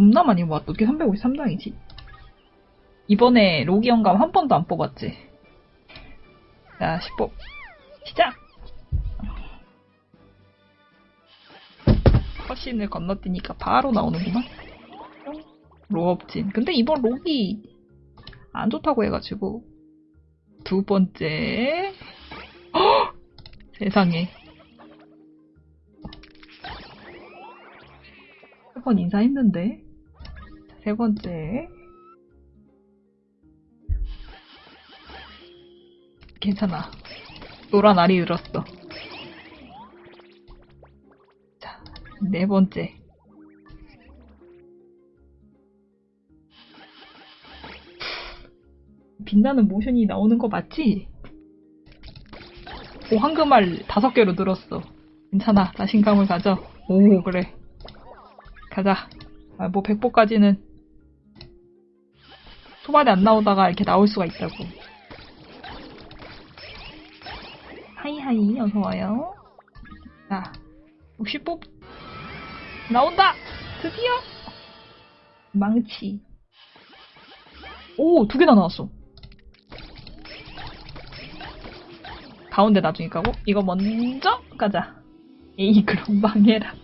겁나 많이 모았다. 어떻게 353장이지? 이번에 로기 영감 한 번도 안 뽑았지. 자, 10법. 시작! 컷신을 건너뛰니까 바로 나오는구만. 로업진. 근데 이번 록이 안 좋다고 해가지고. 두 번째. 헉! 세상에. 세 번 인사했는데. 자, 세 번째. 괜찮아. 노란 알이 들었어. 자, 네 번째. 빛나는 모션이 나오는 거 맞지? 오, 황금알 다섯 개로 늘었어. 괜찮아. 자신감을 가져. 오, 그래. 가자. 아, 뭐, 백보까지는 초반에 안 나오다가 이렇게 나올 수가 있다고. 하이하이, 어서와요. 자, 60뽑 나온다! 드디어! 망치. 오, 두 개나 나왔어. 가운데 나중에 가고, 이거 먼저 가자. 에이, 그럼 망해라.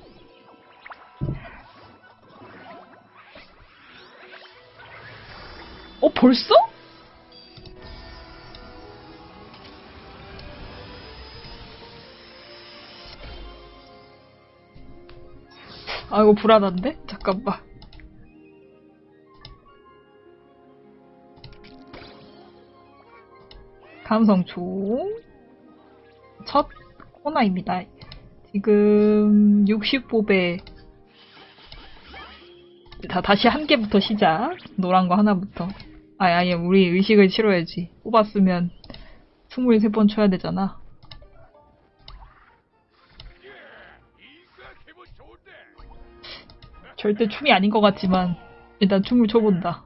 어, 벌써? 아, 이거 불안한데? 잠깐만. 감성총. 첫 코너입니다. 지금 60뽑에 자, 다시 한 개부터 시작. 노란 거 하나부터. 아니, 아니, 우리 의식을 치러야지. 뽑았으면 23번 쳐야 되잖아. 절대 춤이 아닌 것 같지만, 일단 춤을 춰본다.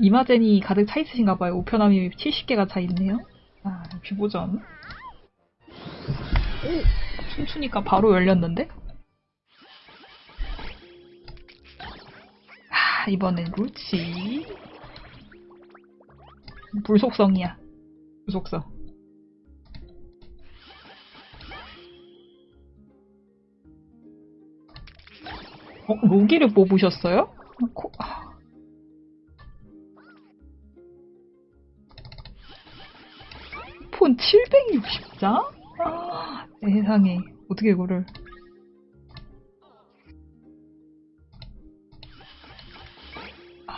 이마젠이 가득 차 있으신가 봐요. 우편함이 70개가 차 있네요. 아, 역시 보전. 오! 춤추니까 바로 열렸는데? 아, 이번엔 루치. 불속성이야. 불속성. 어, 로기를 뽑으셨어요? 코, 아. 폰 760장? 아, 세상에. 어떻게 이거를.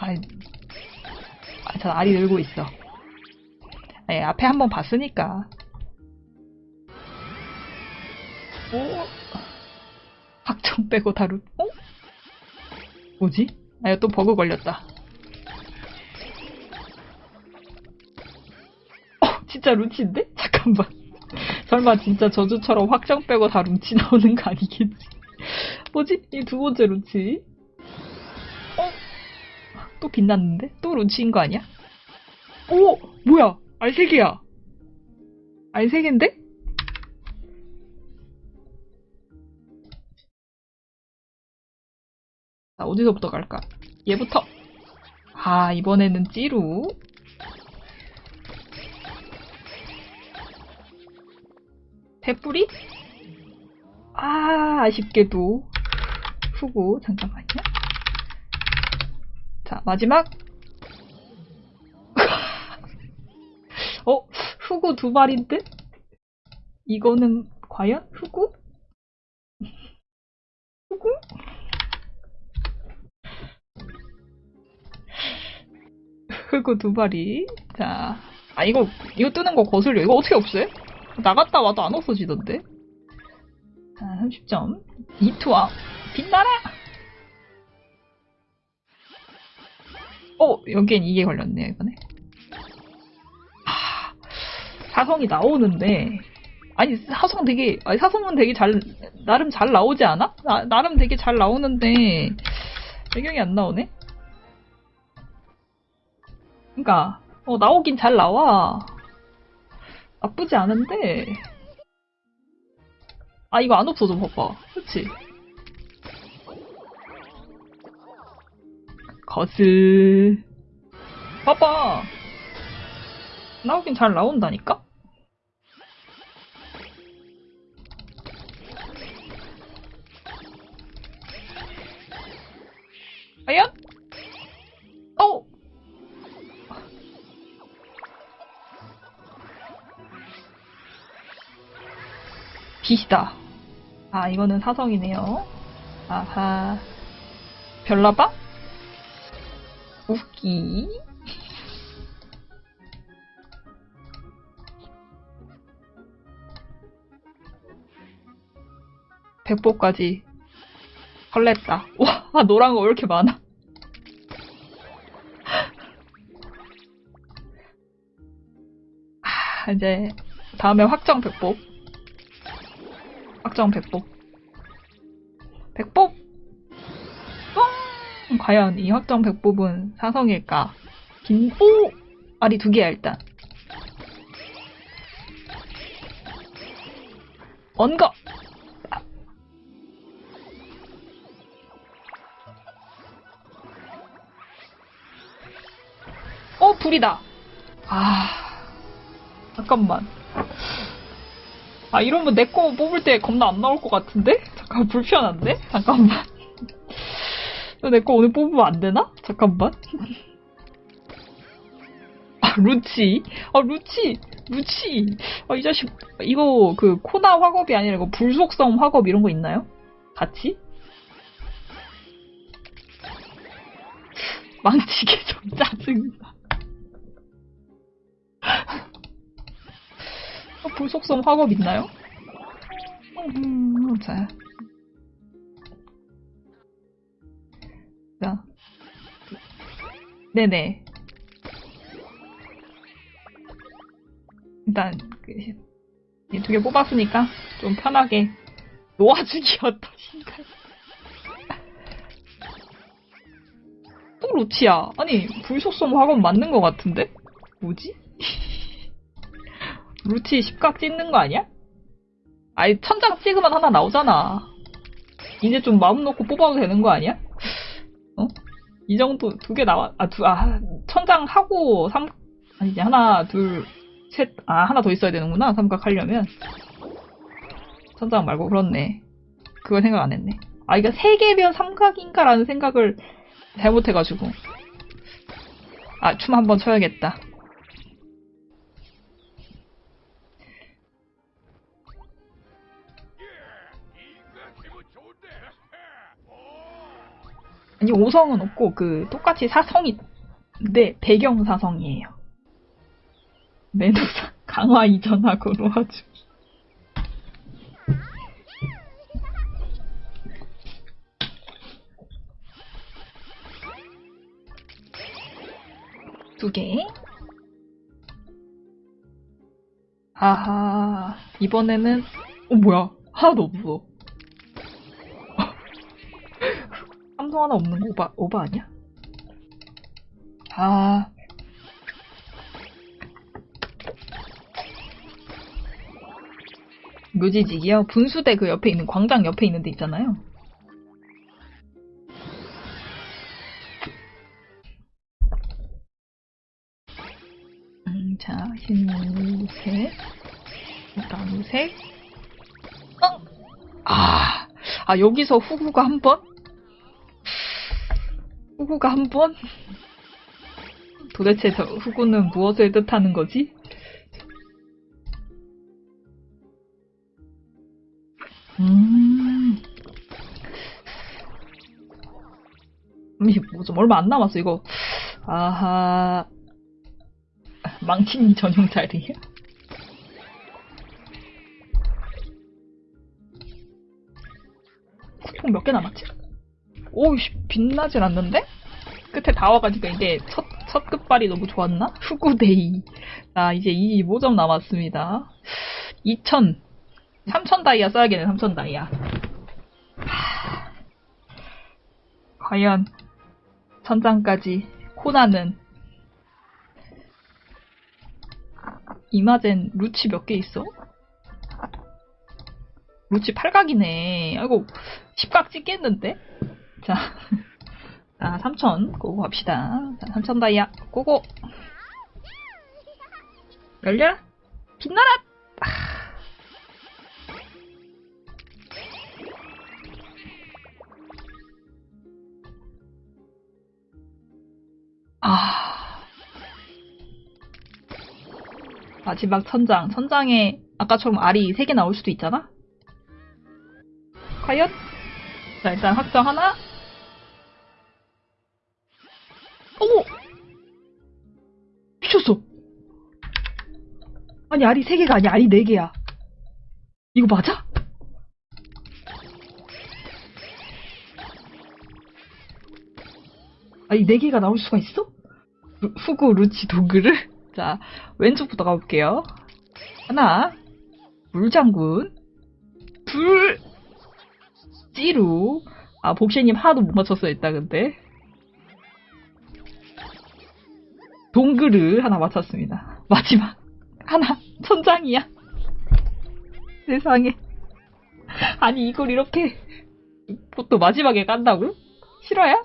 아, 아, 저 알이 늘고 있어. 아, 예, 앞에 한번 봤으니까. 오, 확정 빼고 다루, 어? 뭐지? 아, 또 버그 걸렸다. 어, 진짜 루치인데? 잠깐만. 설마 진짜 저주처럼 확정 빼고 다 루치 나오는 거 아니겠지? 뭐지? 이 두 번째 루치. 어? 또 빛났는데? 또 루치인 거 아니야? 오! 뭐야? 알색이야. 알색인데? 자, 어디서부터 갈까? 얘부터. 아, 이번에는 찌루. 페뿌리? 아, 아쉽게도. 후고, 잠깐만요. 자, 마지막. 어, 후구 두 발인데? 이거는 과연 후구? 후구? 후구 두 발이. 자, 아, 이거, 이거 뜨는 거 거슬려. 이거 어떻게 없애? 나갔다 와도 안 없어지던데? 자, 30점. 이투아. 빛나라! 어, 여기엔 이게 걸렸네요, 이번에. 하, 사성이 나오는데, 아니, 사성 되게, 아니, 사성은 되게 잘, 나름 잘 나오지 않아? 나, 나름 되게 잘 나오는데, 배경이 안 나오네? 그니까, 어, 나오긴 잘 나와. 나쁘지 않은데, 아, 이거 안 없어져, 봐봐. 그치? 거슬. 봐봐. 나오긴 잘 나온다니까? 과연? 어! 빛이다. 아, 이거는 사성이네요. 아하. 별나봐? 웃기. 백보까지 설렜다. 와, 아, 노란 거 왜 이렇게 많아? 아, 이제 다음에 확정 백복. 확정 백복. 백복! 뻥! 과연 이 확정 백복은 사성일까? 긴, 오! 알이 두 개야, 일단. 언거! 어, 불이다. 아, 잠깐만. 아, 이러면 내 거 뽑을 때 겁나 안 나올 것 같은데? 잠깐, 불편한데? 잠깐만. 내 거 오늘 뽑으면 안 되나? 잠깐만. 아, 루치. 아, 루치. 루치. 아, 이 자식. 이거, 그, 코나 화겁이 아니라 이거 불속성 화겁 이런 거 있나요? 같이? 망치게 좀 짜증나. 어, 불속성 화겁 있나요? 음, 자. 자. 네네. 일단, 그, 두개 뽑았으니까 좀 편하게 놓아주기 어떠신가요? 또 로치야. 아니, 불속성 화겁 맞는 것 같은데? 뭐지? 루치 십각 찍는 거 아니야? 아니, 천장 찍으면 하나 나오잖아. 이제 좀 마음 놓고 뽑아도 되는 거 아니야? 어? 이 정도 두 개 나와, 아, 두, 아, 천장 하고 삼, 아니지, 하나, 둘, 셋, 아, 하나 더 있어야 되는구나, 삼각 하려면. 천장 말고, 그렇네. 그걸 생각 안 했네. 아, 이거 세 개면 삼각인가라는 생각을 잘못해가지고. 아, 춤 한번 춰야겠다. 아니 5성은 없고 그 똑같이 사성이 네 배경 사성이에요. 매너상 강화 이전하고 놓아주기. 두 개. 아하 이번에는 어 뭐야 하나도 없어. 삼성 하나 없는 거 오바, 오바 아니야? 아. 묘지직이요? 분수대 그 옆에 있는, 광장 옆에 있는 데 있잖아요. 음, 자, 흰색, 나무색, 어? 아, 아, 여기서 후구가 한 번? 후구가 한 번? 도대체 저 후구는 무엇을 뜻하는 거지? 음. 뭐좀 얼마 안 남았어, 이거. 아하. 망치니 전용 자리야? 쿠폰 몇 개 남았지? 오이씨, 빛나질 않는데? 끝에 다 와가지고 이게 첫, 첫 끝발이 너무 좋았나? 후구데이. 자, 이제 25점 남았습니다. 2000. 3000 다이아 써야겠네, 3000 다이아. 하... 과연, 천장까지 코나는 이마젠 루치 몇 개 있어? 루치 팔각이네. 아이고, 십각 찍겠는데? 자, 자, 3천 고고 갑시다. 자, 3천 다이아 고고. 열려라. 빛나라. 아. 마지막 천장. 천장에 아까처럼 알이 3개 나올 수도 있잖아? 과연? 자, 일단 확정 하나. 어머! 미쳤어! 아니, 알이 3개가 아니야. 알이 4개야. 이거 맞아? 아니, 4개가 나올 수가 있어? 루- 후구 루치 도그를? 자, 왼쪽부터 가볼게요. 하나, 물장군, 둘, 찌루. 아, 복시님 하나도 못 맞췄어, 일단, 근데. 동그르 하나 맞췄습니다. 마지막. 하나, 천장이야. 세상에. 아니, 이걸 이렇게, 또 마지막에 깐다고? 싫어요?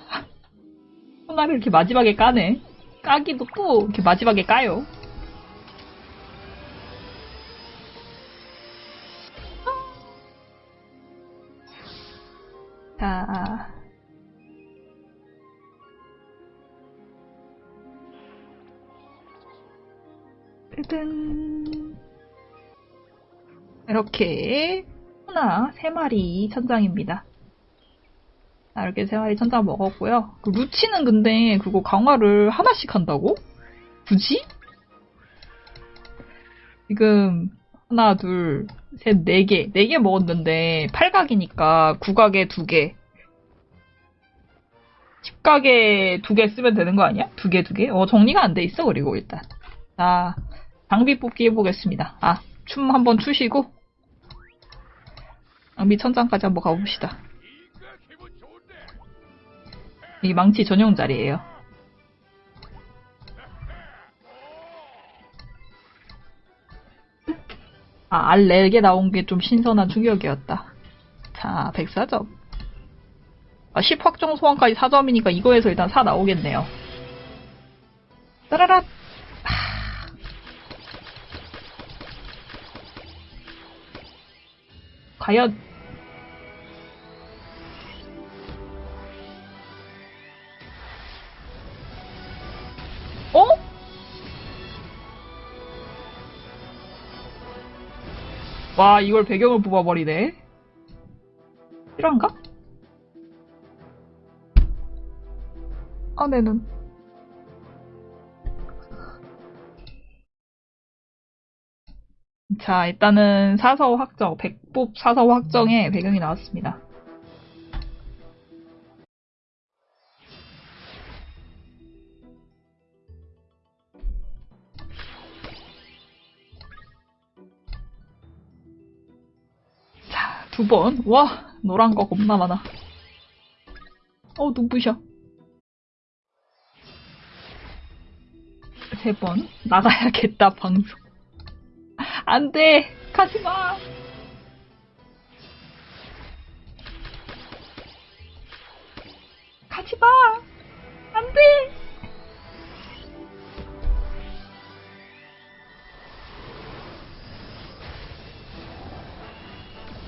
하나를 이렇게 마지막에 까네. 까기도 또 이렇게 마지막에 까요. 자. 뜨든. 이렇게 하나, 세 마리 천장입니다. 자, 이렇게 세 마리 천장 먹었고요. 그 루치는 근데 그거 강화를 하나씩 한다고? 굳이? 지금 하나, 둘, 셋, 네 개, 네 개 먹었는데 8각이니까 9각에 두 개. 10각에 두 개 쓰면 되는 거 아니야? 두 개, 두 개? 어, 정리가 안 돼 있어, 그리고 일단. 자, 장비 뽑기 해보겠습니다. 아, 춤 한번 추시고, 장비 천장까지 한번 가봅시다. 이 망치 전용 자리예요. 아, 알 4개 나온 게 좀 신선한 충격이었다. 자, 104점. 아, 10 확정 소환까지 4점이니까 이거에서 일단 4 나오겠네요. 따라라! 과연 어? 와 이걸 배경을 뽑아버리네 실화인가? 아, 내 눈. 자, 일단은 사서 확정, 백법 사서 확정에 배경이 나왔습니다. 자, 두 번. 와, 노란 거 겁나 많아. 어, 눈부셔. 세 번. 나가야겠다, 방송. 안 돼! 가지 마! 가지 마! 안 돼!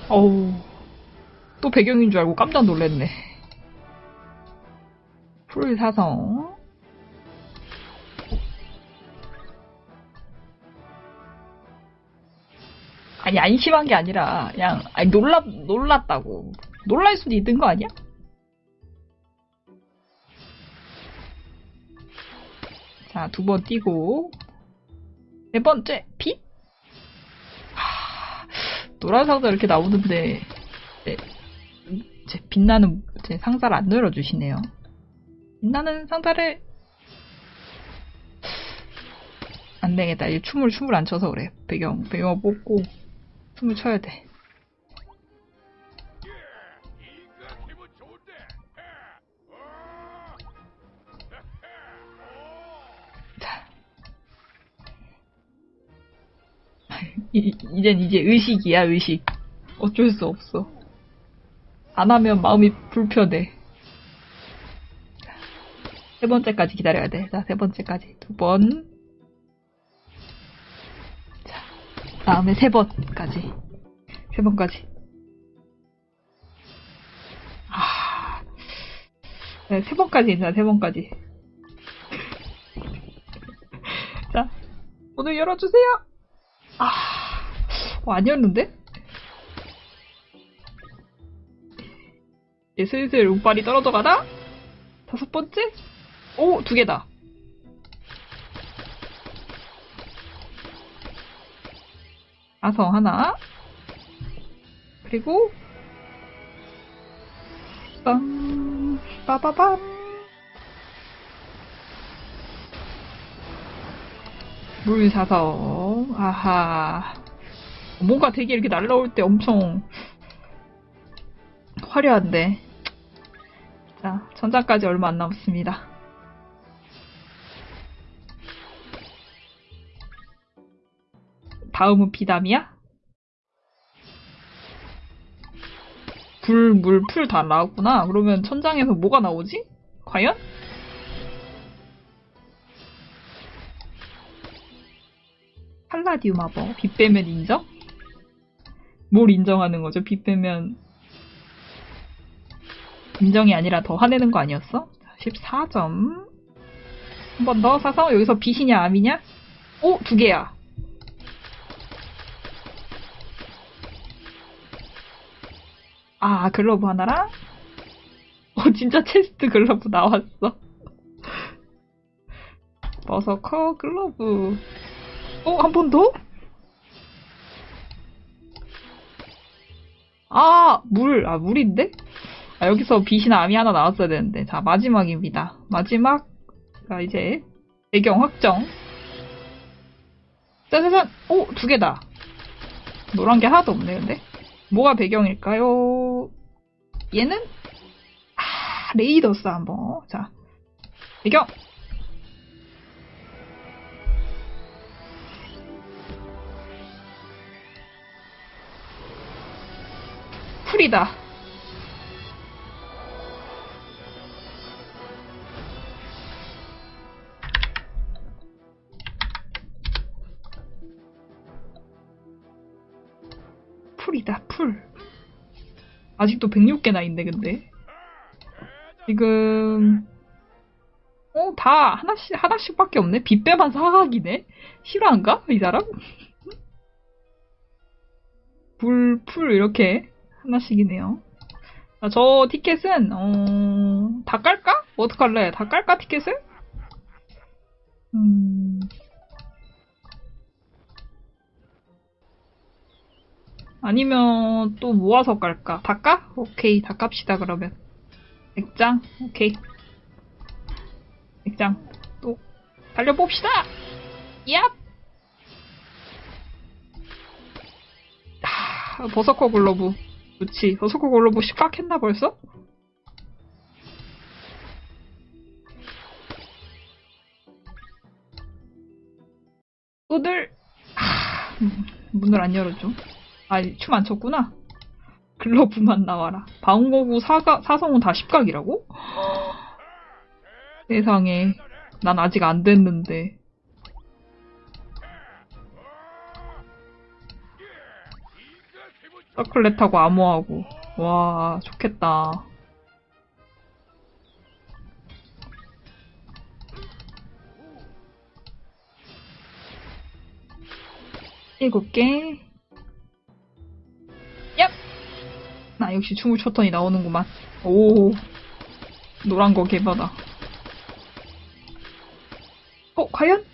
어우. 또 배경인 줄 알고 깜짝 놀랐네. 풀 사성. 아니 안심한 게 아니라 그냥 아니 놀랐 놀랐다고 놀랄 수도 있는 거 아니야? 자 두 번 뛰고 네 번째 빛 하, 노란 상자 이렇게 나오는데 네, 제 빛나는 제 상자를 안 열어주시네요. 빛나는 상자를 안 되겠다. 이 춤을 춤을 안 춰서 그래. 배경 배경 뽑고 춤을 춰야 돼. 자. 이, 이젠 이제 의식이야, 의식. 어쩔 수 없어. 안 하면 마음이 불편해. 세 번째까지 기다려야 돼. 자, 세 번째까지. 두 번. 다음에 세 번까지. 세 번까지. 아, 네, 세 번까지 괜찮아, 세 번까지. 자, 오늘 열어주세요! 아, 어, 아니었는데? 이제 슬슬 운빨이 떨어져 가나? 다섯 번째? 오, 두 개다. 아성 하나. 그리고, 빰, 빠바밤. 물 사성. 아하. 뭔가 되게 이렇게 날라올 때 엄청 화려한데. 자, 전장까지 얼마 안 남았습니다. 다음은 비담이야? 불, 물, 풀 다 나왔구나. 그러면 천장에서 뭐가 나오지? 과연? 팔라디움 하버. 빛 빼면 인정? 뭘 인정하는 거죠? 빛 빼면 인정이 아니라 더 화내는 거 아니었어? 14점. 한 번 더 사서 여기서 빛이냐 암이냐? 오, 두 개야. 아, 글러브 하나랑? 어, 진짜 chest 글러브 나왔어. berserker 글러브. 어, 한 번 더? 아, 물. 아, 물인데? 아, 여기서 빛이나 암이 하나 나왔어야 되는데. 자, 마지막입니다. 마지막. 자, 이제, 배경 확정. 짜자잔! 오, 두 개다. 노란 게 하나도 없네, 근데. 뭐가 배경일까요? 얘는? 아, 레이더스 한번. 자, 배경! 풀이다. 아직도 106개나 있네, 근데. 지금, 어, 다 하나씩, 하나씩밖에 없네? 빗배만 사각이네? 실화인가? 이 사람? 불, 풀, 이렇게 하나씩이네요. 자, 저 티켓은, 어, 다 깔까? 어떡할래? 다 깔까, 티켓을? 음. 아니면 또 모아서 깔까? 다 까? 오케이, 다 깝시다, 그러면. 100장? 오케이. 100장. 또, 달려봅시다! 얍! 하, berserker 글러브. 그치. berserker 글러브 십각했나 벌써? 오늘, 하, 음, 문을 안 열어줘. 아, 춤 안 췄구나. 글러브만 나와라. 방어구 사가, 사성은 다 10각이라고? 세상에. 난 아직 안 됐는데. 서클렛하고 암호하고. 와, 좋겠다. 일곱 개. 나 역시 춤을 췄더니 나오는구만. 오, 노란 거 개바다. 어, 과연?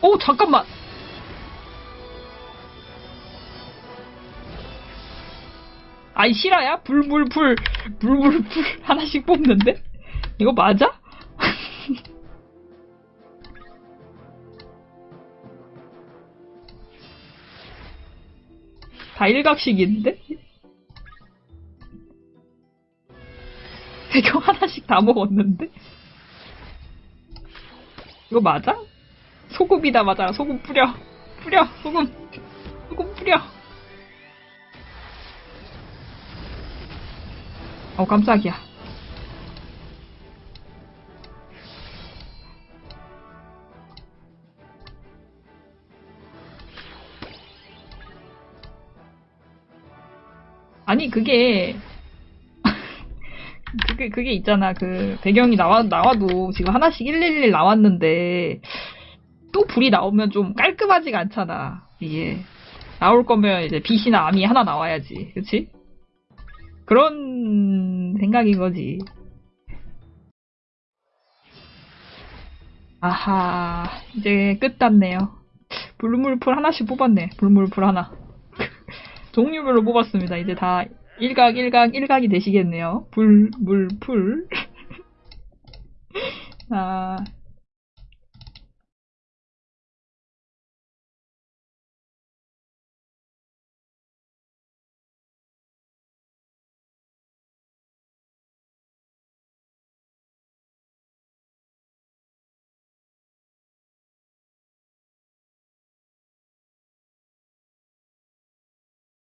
오, 어, 잠깐만! 아이, 실화야? 불, 불, 불, 불, 불, 불. 하나씩 뽑는데? 이거 맞아? 다 일각식인데? 배경 하나씩 다 먹었는데? 이거 맞아? 소금이다 맞아 소금 뿌려 뿌려 소금 소금 뿌려 어 깜짝이야 아니, 그게, 그게, 그게 있잖아. 그, 배경이 나와, 나와도 지금 하나씩 111 나왔는데, 또 불이 나오면 좀 깔끔하지가 않잖아. 이게. 나올 거면 이제 빛이나 암이 하나 나와야지. 그치? 그런 생각인 거지. 아하, 이제 끝 났네요. 불물풀 하나씩 뽑았네. 불물풀 하나. 종류별로 뽑았습니다. 이제 다 일각, 일각, 일각이 되시겠네요. 불, 물, 풀. 아,